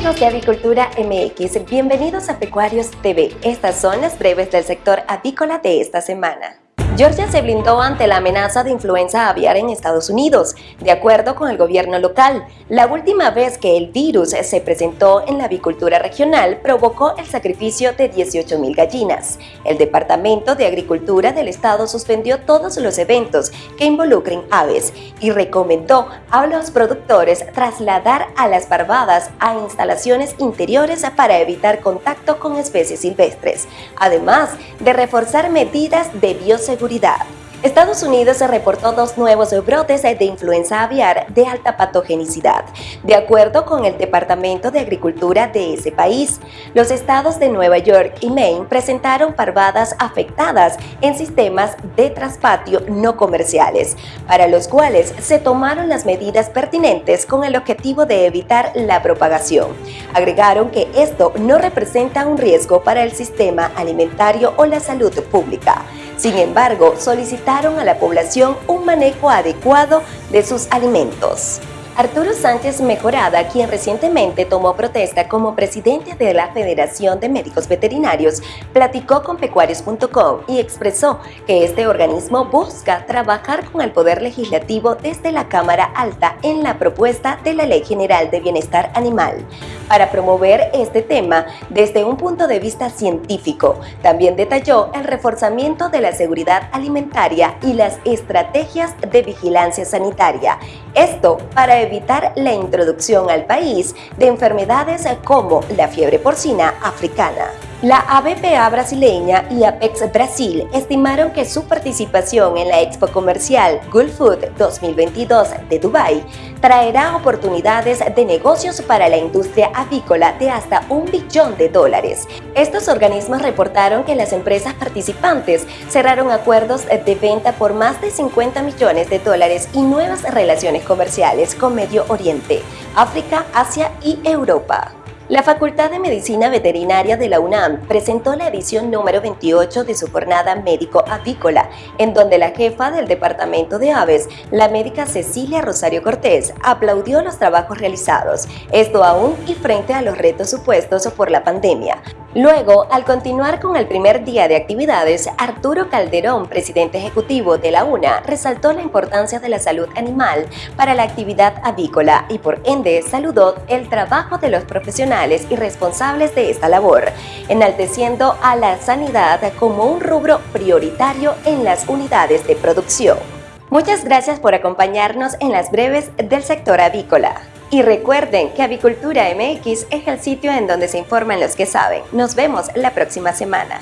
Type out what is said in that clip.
Amigos de Avicultura MX, bienvenidos a Pecuarios TV. Estas son las breves del sector avícola de esta semana. Georgia se blindó ante la amenaza de influenza aviar en Estados Unidos, de acuerdo con el gobierno local. La última vez que el virus se presentó en la avicultura regional provocó el sacrificio de 18.000 gallinas. El Departamento de Agricultura del estado suspendió todos los eventos que involucren aves y recomendó a los productores trasladar a las parvadas a instalaciones interiores para evitar contacto con especies silvestres, además de reforzar medidas de bioseguridad Estados Unidos se reportó dos nuevos brotes de influenza aviar de alta patogenicidad, de acuerdo con el Departamento de Agricultura de ese país. Los estados de Nueva York y Maine presentaron parvadas afectadas en sistemas de traspatio no comerciales, para los cuales se tomaron las medidas pertinentes con el objetivo de evitar la propagación. Agregaron que esto no representa un riesgo para el sistema alimentario o la salud pública. Sin embargo, solicitaron a la población un manejo adecuado de sus alimentos. Arturo Sánchez Mejorada, quien recientemente tomó protesta como presidente de la Federación de Médicos Veterinarios, platicó con pecuarios.com y expresó que este organismo busca trabajar con el Poder Legislativo desde la Cámara Alta en la propuesta de la Ley General de Bienestar Animal para promover este tema desde un punto de vista científico. También detalló el reforzamiento de la seguridad alimentaria y las estrategias de vigilancia sanitaria. Esto para evitar evitar la introducción al país de enfermedades como la fiebre porcina africana. La ABPA brasileña y Apex Brasil estimaron que su participación en la Expo Comercial Gulf Food 2022 de Dubái traerá oportunidades de negocios para la industria avícola de hasta un billón de dólares. Estos organismos reportaron que las empresas participantes cerraron acuerdos de venta por más de 50 millones de dólares y nuevas relaciones comerciales con Medio Oriente, África, Asia y Europa. La Facultad de Medicina Veterinaria de la UNAM presentó la edición número 28 de su jornada médico-avícola, en donde la jefa del Departamento de Aves, la médica Cecilia Rosario Cortés, aplaudió los trabajos realizados, esto aún y frente a los retos supuestos por la pandemia. Luego, al continuar con el primer día de actividades, Arturo Calderón, presidente ejecutivo de la UNA, resaltó la importancia de la salud animal para la actividad avícola y por ende saludó el trabajo de los profesionales y responsables de esta labor, enalteciendo a la sanidad como un rubro prioritario en las unidades de producción. Muchas gracias por acompañarnos en las breves del sector avícola. Y recuerden que Avicultura MX es el sitio en donde se informan los que saben. Nos vemos la próxima semana.